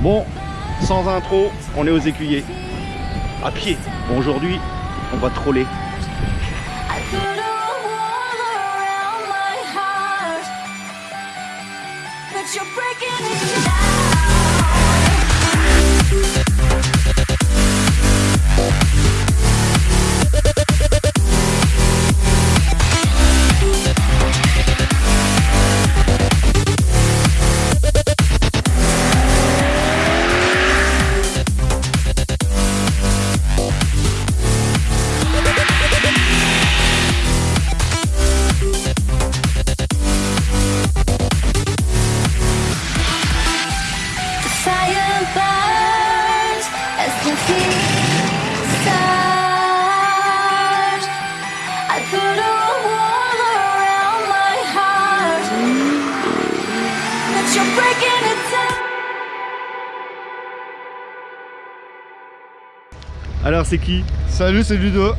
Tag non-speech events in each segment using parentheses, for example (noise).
Bon, sans intro, on est aux écuyers. À pied. Bon, aujourd'hui, on va troller. Alors, c'est qui Salut, c'est Ludo.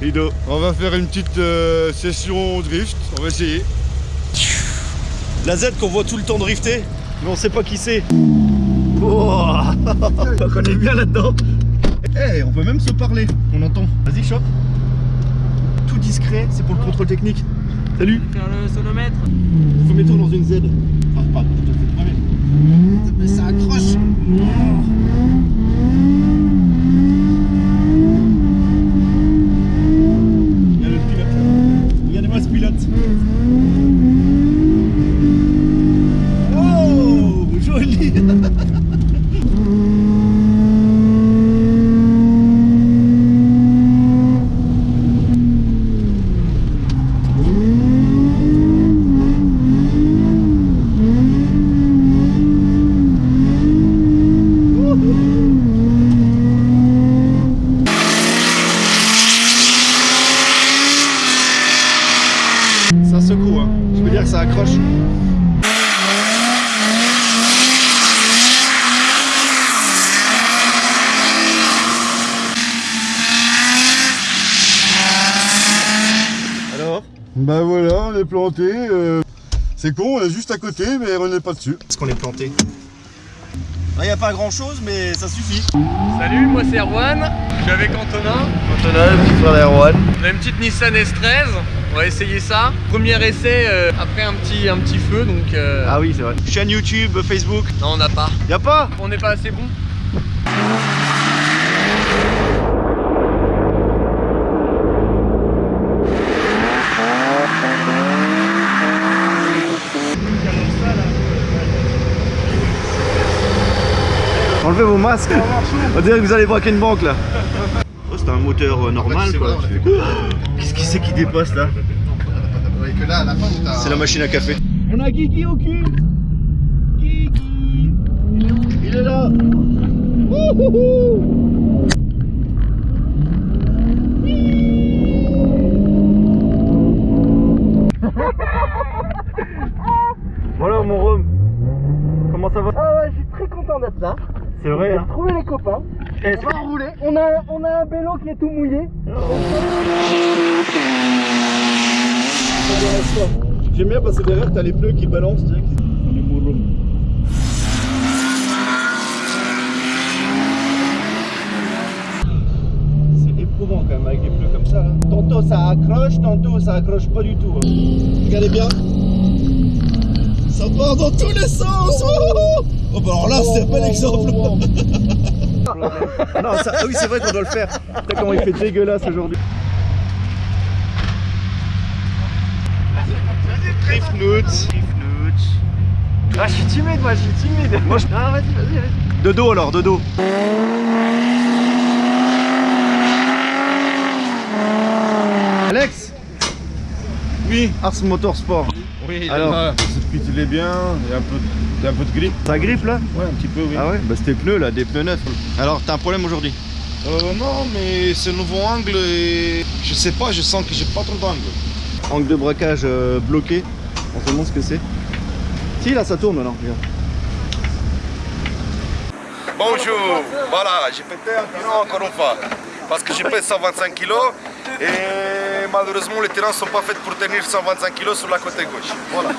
Ludo. On va faire une petite euh, session drift. On va essayer. La Z qu'on voit tout le temps drifter, mais on sait pas qui c'est. Oh (laughs) on connaît bien là-dedans. Eh, on peut même se parler, on entend. Vas-y, chope. Tout discret, c'est pour le contrôle technique. Salut. Faire le sonomètre Premier tour dans une Z. Enfin, pas tout à fait le premier. Mais ça accroche. Il y a le pilote là. Regardez-moi ce pilote. Oh, joli. Ça secoue, hein. Je veux dire que ça accroche. Alors Bah voilà, on est planté. euh, C'est con, on est juste à côté, mais on n'est pas dessus. Est-ce qu'on est planté Il n'y a pas grand chose, mais ça suffit. Salut, moi c'est Erwan, je suis avec Antonin. Antonin, le petit frère d'Erwan. On a une petite Nissan S13, on va essayer ça. Premier essai euh, après un petit, un petit feu donc. euh, Ah oui, c'est vrai. Chaîne YouTube, Facebook. Non, on n'a pas. Y'a pas On n'est pas assez bon. Enlevez vos masques. On dirait que vous allez braquer une banque là. Oh, c'est un moteur euh, normal quoi. Qu'est-ce qui c'est qui dépasse là C'est la machine à café. On a Guigui au cul Guigui Il est là Wouhouhou Voilà mon rhum Comment ça va? Ah ouais, je suis très content d'être là. C'est vrai J'ai hein trouvé les copains. On va rouler. On a, on a un vélo qui est tout mouillé. J'aime bien passer derrière, t'as les pneus qui balancent direct. On est. C'est éprouvant quand même avec des pneus comme ça. hein. Tantôt ça accroche, tantôt ça accroche pas du tout. hein. Regardez bien. Ça part dans tous les sens. Oh, oh bah alors là c'est un bel exemple. non, ça, ah oui c'est vrai qu'on doit le faire. Putain comment il fait dégueulasse aujourd'hui. Ah, je suis timide, moi, je suis timide. Moi, je- Ah, vas-y, vas-y, vas-y. De dos alors, de dos. Alex Ars Motorsport. Oui, Alors le circuit il est bien, il y a un peu, il y a un peu de grip. Ça grippe là? Ouais, un petit peu, oui. Ah ouais? Bah c'était pneus là, des pneus neufs. Alors t'as un problème aujourd'hui? Euh, non, mais le nouveau angle et je sais pas, je sens que j'ai pas trop d'angle. Angle de braquage euh, bloqué. On se demande ce que c'est. Si là ça tourne maintenant, regarde. Bonjour, voilà, j'ai pété un pneu encore une fois. Parce que je pèse 125 kg et malheureusement les terrains ne sont pas faits pour tenir 125 kg sur la côté gauche. Voilà.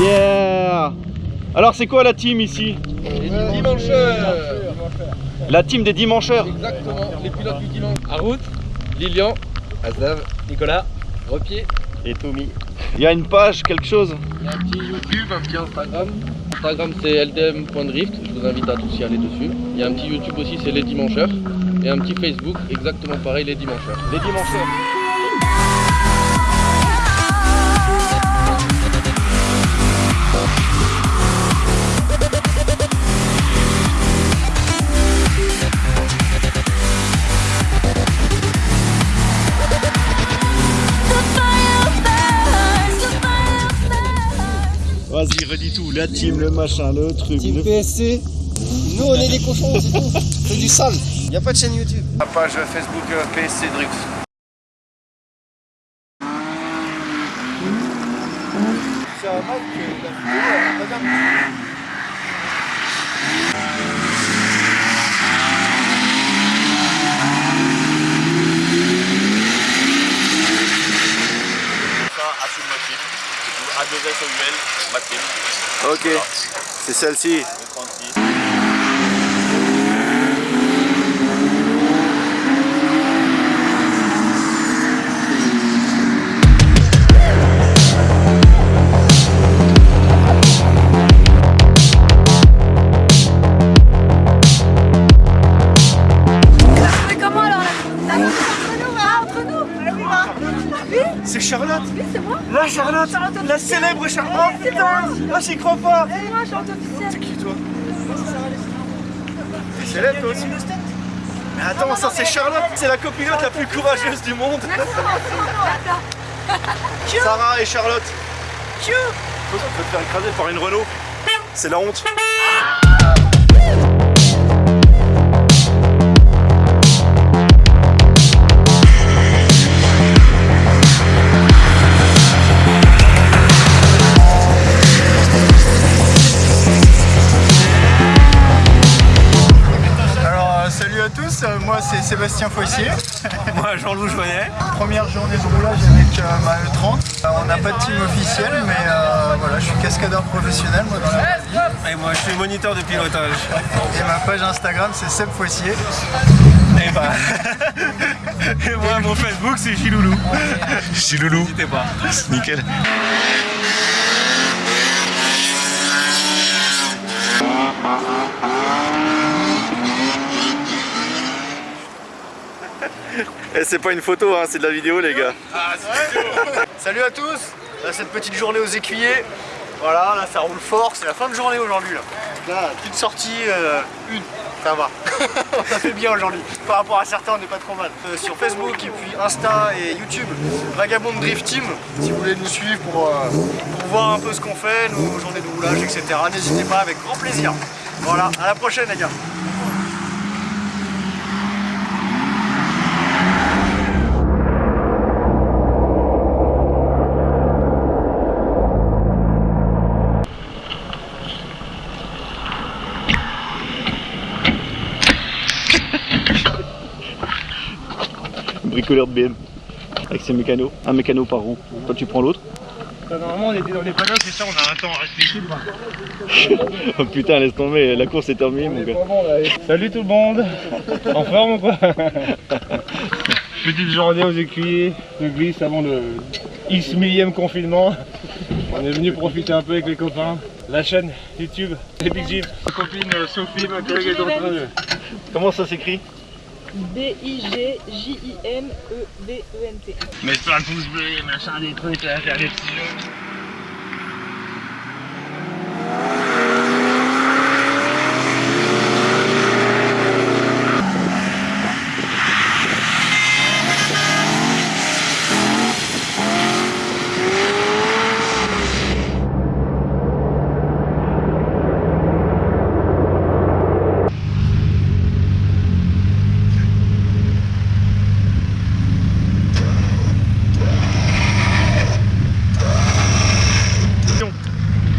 Yeah Alors c'est quoi la team ici Les dimancheurs La team des dimancheurs Exactement, les pilotes du dimanche. Harout, Lilian, Azav, Nicolas, Repied. Et Tommy. Il y a une page, quelque chose Il y a un petit YouTube, un petit Instagram. Instagram c'est ldm.drift, je vous invite à tous y aller dessus. Il y a un petit YouTube aussi, c'est les dimancheurs. Et un petit Facebook, exactement pareil, les dimancheurs. Les dimancheurs. La team, le machin, le truc. Team le- PSC. Nous, on est des cochons, c'est tout. C'est du sale. Y a pas de chaîne YouTube. La page Facebook PSC Drift. C'est un mec qui a madame. Ok, c'est celle-ci. Charlotte La célèbre Charlotte Oh putain Ah, j'y crois pas. C'est moi, chante officielle C'est qui toi T'es célèbre toi aussi. Mais attends, ça c'est Charlotte C'est la copilote la plus courageuse du monde. (laughs) Sarah et Charlotte. Tu peux te faire écraser par une Renault. C'est la honte Sébastien Foissier. Moi Jean-Loup Joannet Première journée de roulage avec euh, ma E30. Euh, on n'a pas de team officiel mais euh, voilà, je suis cascadeur professionnel moi dans la vraie vie. Et moi je suis moniteur de pilotage Et ma page Instagram c'est Seb Foissier. Et bah Et moi mon Facebook c'est Chiloulou Chiloulou N'hésitez pas Nickel Et c'est pas une photo, hein, c'est de la vidéo les gars. Salut à tous. Cette petite journée aux écuyers. Voilà, là ça roule fort, c'est la fin de journée aujourd'hui là. Là, petite sortie, euh, une, ça va. (laughs) on a fait bien aujourd'hui. Par rapport à certains, on n'est pas trop mal. Euh, sur Facebook et puis Insta et YouTube, Vagabond Drift Team, si vous voulez nous suivre pour, euh, pour voir un peu ce qu'on fait, nos journées de roulage, etc. N'hésitez pas, avec grand plaisir. Voilà, à la prochaine les gars. Bricoleur de BM. Avec ses mécanos. Un mécano par roue. Toi tu prends l'autre. Normalement, on était dans les paddocks et ça, on a un temps à rester ici. (laughs) Oh putain laisse tomber, la course est terminée mon gars. Salut tout le monde En forme ou quoi (laughs) Petite journée aux écuyers de glisse avant le X millième confinement. On est venu profiter un peu avec les copains. La chaîne YouTube, les Big Jim. Ma copine euh, Sophie, ma collègue est en train de... Comment ça s'écrit? B-I-G-J-I-M-E-V-E-N-T. Mets-toi un pouce bleu, machin, des trucs, là, faire des petits jeux.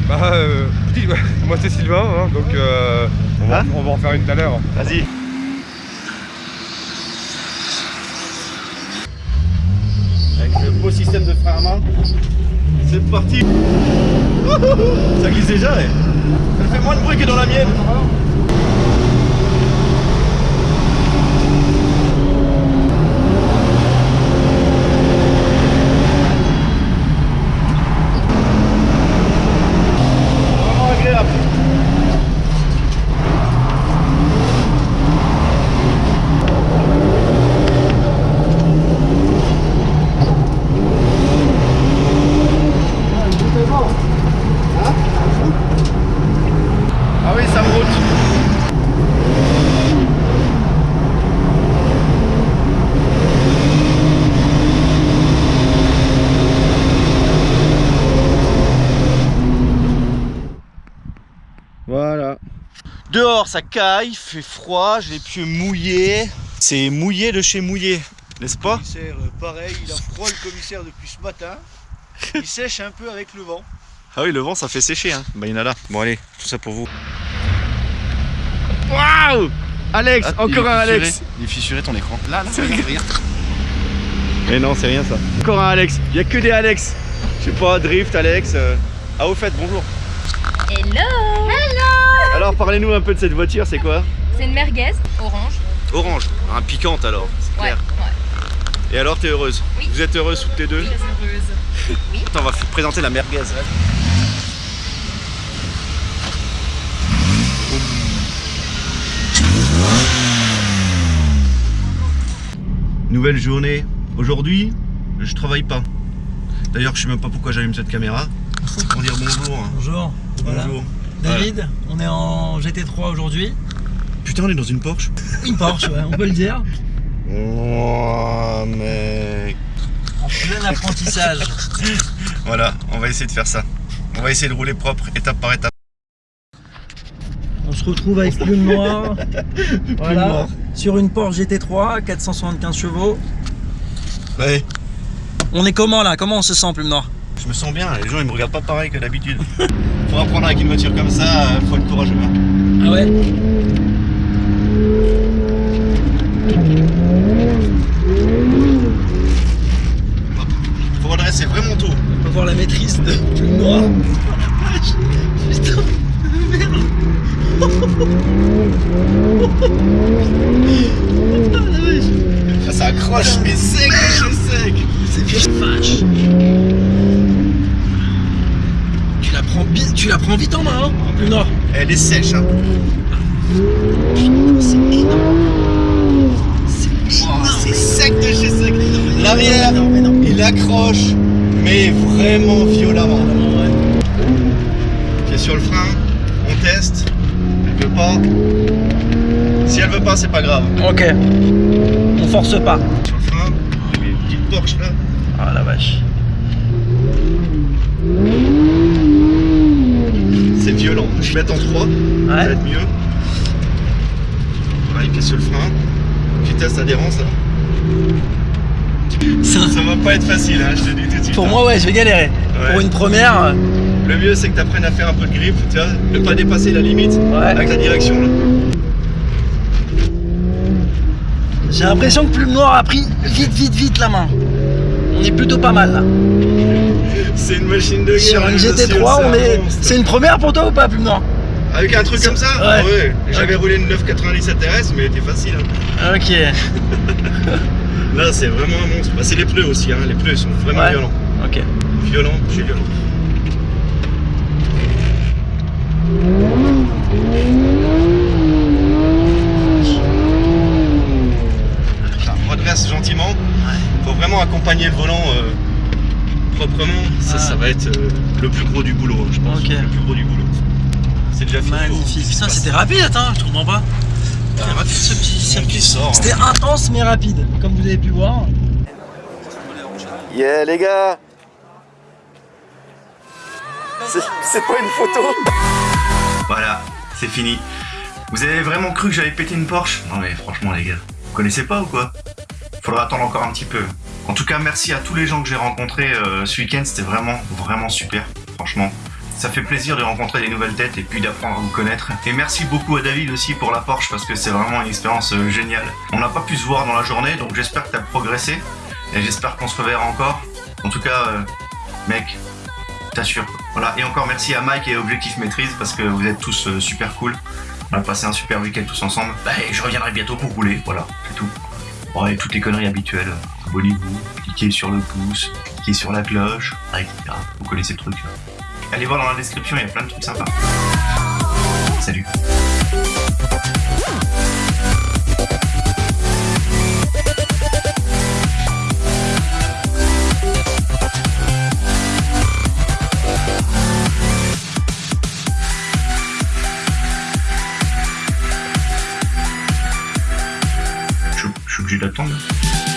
Bah, euh, dis- moi c'est Sylvain, hein, donc euh, on, va, Hein on va en faire une tout à l'heure. Vas-y. Avec le beau système de frein à main. C'est parti (laughs) Ça glisse déjà, ouais. Elle fait moins de bruit que dans la mienne. Vraiment agréable. Ah oui, ça me route. Voilà. Dehors, ça caille, fait froid, j'ai les pieds mouillés. C'est mouillé de chez mouillé, n'est-ce pas? Commissaire, euh, pareil, il a froid le commissaire depuis ce matin. Il (laughs) sèche un peu avec le vent. Ah oui, le vent, ça fait sécher. Hein. Bah, il y en a là. Bon, allez, tout ça pour vous. Waouh Alex, encore un Alex. Il est fissuré ton écran. Là, là, Mais non, c'est rien ça. Encore un Alex. Il y a que des Alex. Je sais pas, Drift, Alex. euh. Ah, au fait, bonjour. Hello Alors, parlez-nous un peu de cette voiture, c'est quoi C'est une merguez orange. Orange. Un piquante alors, c'est Ouais, clair. ouais. Et alors, t'es heureuse Oui. Vous êtes heureuse toutes les deux Très heureuse. (laughs) Attends, on va présenter la merguez. Nouvelle journée. Aujourd'hui, je travaille pas. D'ailleurs, je sais même pas pourquoi j'allume cette caméra. C'est (laughs) pour dire bonjour. hein. Bonjour. Voilà. David, on est en GT3 aujourd'hui. Putain, on est dans une Porsche. Une Porsche, ouais, on peut le dire. Oh, mec. En plein apprentissage. (laughs) Voilà, on va essayer de faire ça. On va essayer de rouler propre, étape par étape. On se retrouve avec Plume Noire. (laughs) voilà. Noire. Sur une Porsche GT3, 475 chevaux. Ouais. On est comment là? Comment on se sent, Plume Noire? Je me sens bien, les gens ils me regardent pas pareil que d'habitude. (laughs) Pour apprendre avec une voiture comme ça, euh, faut être courageux. hein. Ah ouais Faut redresser vraiment tôt. On peut voir la maîtrise de Plume Noire. Putain, merde Ah, ça accroche, mais sec, c'est sec. C'est bien vache. Tu la prends, bi- tu la prends vite en main, hein, Plume Noire. Elle est sèche, hein. C'est énorme. Oh, sec de chez sec. L'arrière, il accroche, mais vraiment violemment. Pied sur le frein, on teste. Elle veut pas. Si elle veut pas, c'est pas grave. Ok. On force pas. Sur le frein, Porsche là. Ah la vache. C'est violent. Je vais mettre en 3, ça va Ouais. être mieux. Pareil, pied sur le frein. Vitesse adhérence là. Ça- Ça va pas être facile, hein, je te dis tout de suite. Pour hein. moi, ouais, je vais galérer. Ouais. Pour une première, euh, Le mieux c'est que tu apprennes à faire un peu de grip, tu vois, ne pas dépasser la limite Ouais. avec la direction là. j'ai l'impression que Plume Noire a pris vite, vite, vite la main. On est plutôt pas mal là. C'est une machine de guerre. Sur une monsieur, GT3, on un est. C'est une première pour toi ou pas, Plume Noire Avec un truc comme ça Ouais. Ouais. J'avais roulé une 997 RS, mais elle était facile. hein. Ok. (laughs) Là, c'est vraiment un monstre. Bah, c'est les pneus aussi, hein. les pneus sont vraiment Ouais. violents. Ok. Violent, chez violent. Enfin, redresse gentiment. Faut vraiment accompagner le volant euh, proprement. Ça, Ah. ça va être euh, le plus gros du boulot, je pense. Ok. Le plus gros du boulot. C'est déjà fini. Magnifique. Putain, c'était rapide, attends, je comprends pas. C'était rapide ce petit circuit. qui sort. hein. C'était intense mais rapide, comme vous avez pu voir. Yeah les gars C'est c'est pas une photo Voilà, c'est fini. Vous avez vraiment cru que j'avais pété une Porsche? Non mais franchement les gars, vous connaissez pas ou quoi? Faudra attendre encore un petit peu. En tout cas, merci à tous les gens que j'ai rencontrés euh, ce week-end, c'était vraiment, vraiment super, franchement. Ça fait plaisir de rencontrer des nouvelles têtes et puis d'apprendre à vous connaître. Et merci beaucoup à David aussi pour la Porsche parce que c'est vraiment une expérience euh, géniale. On n'a pas pu se voir dans la journée, donc j'espère que tu as progressé et j'espère qu'on se reverra encore. En tout cas, euh, mec, t'assures. Voilà, et encore merci à Mike et Objectif Maîtrise parce que vous êtes tous euh, super cool. On a passé un super week-end tous ensemble. Bah, et je reviendrai bientôt pour rouler, voilà, c'est tout. Bon, et toutes les conneries habituelles. Abonnez-vous, cliquez sur le pouce, cliquez sur la cloche, etc. Vous connaissez le truc. Allez voir dans la description, il y a plein de trucs sympas. Salut je suis obligé d'attendre.